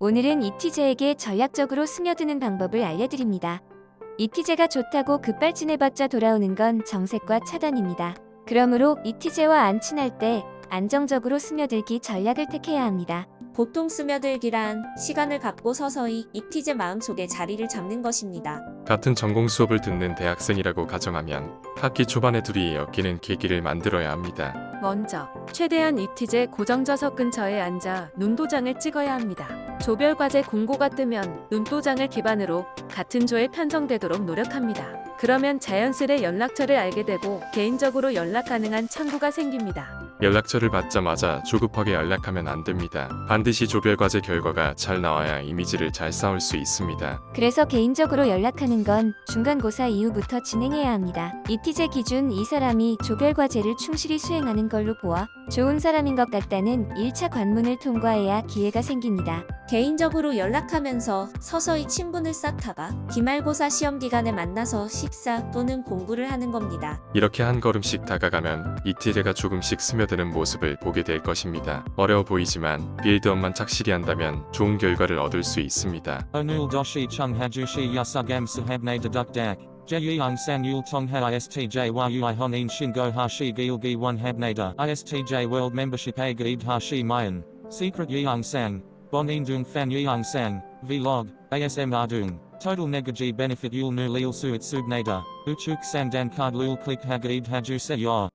오늘은 이티제에게 전략적으로 스며드는 방법을 알려드립니다. 이티제가 좋다고 급발진해봤자 돌아오는 건 정색과 차단입니다. 그러므로 이티제와 안 친할 때 안정적으로 스며들기 전략을 택해야 합니다. 보통 스며들기란 시간을 갖고 서서히 이티제 마음속에 자리를 잡는 것입니다. 같은 전공 수업을 듣는 대학생이라고 가정하면 학기 초반에 둘이 엮이는 계기를 만들어야 합니다. 먼저 최대한 이티제 고정좌석 근처에 앉아 눈도장을 찍어야 합니다. 조별과제 공고가 뜨면 눈도장을 기반으로 같은 조에 편성되도록 노력합니다. 그러면 자연스레 연락처를 알게 되고 개인적으로 연락 가능한 창구가 생깁니다. 연락처를 받자마자 조급하게 연락하면 안 됩니다. 반드시 조별과제 결과가 잘 나와야 이미지를 잘 쌓을 수 있습니다. 그래서 개인적으로 연락하는 건 중간고사 이후부터 진행해야 합니다. 이티제 기준 이 사람이 조별과제를 충실히 수행하는 걸로 보아 좋은 사람인 것 같다는 1차 관문을 통과해야 기회가 생깁니다. 개인적으로 연락하면서 서서히 친분을 쌓다가 기말고사 시험 기간에 만나서 식사 또는 공부를 하는 겁니다. 이렇게 한 걸음씩 다가가면 이티제가 조금씩 스며드는 모습을 보게 될 것입니다. 어려워 보이지만 빌드업만 착실히 한다면 좋은 결과를 얻을 수 있습니다. Onul doshi chung hajushi yasugam sahabne deduk dak. Jeyung san yul tongha istj yu honin shingo hashi gilgi one habnada. Istj world membership a gaid hashi mayan. Secret sang. Bonin dung fan yeung sang. Vlog. ASM ardung. Total negaji benefit yul nu lil suit subnada. Uchuk sandan card lul click hagaid haju se yor.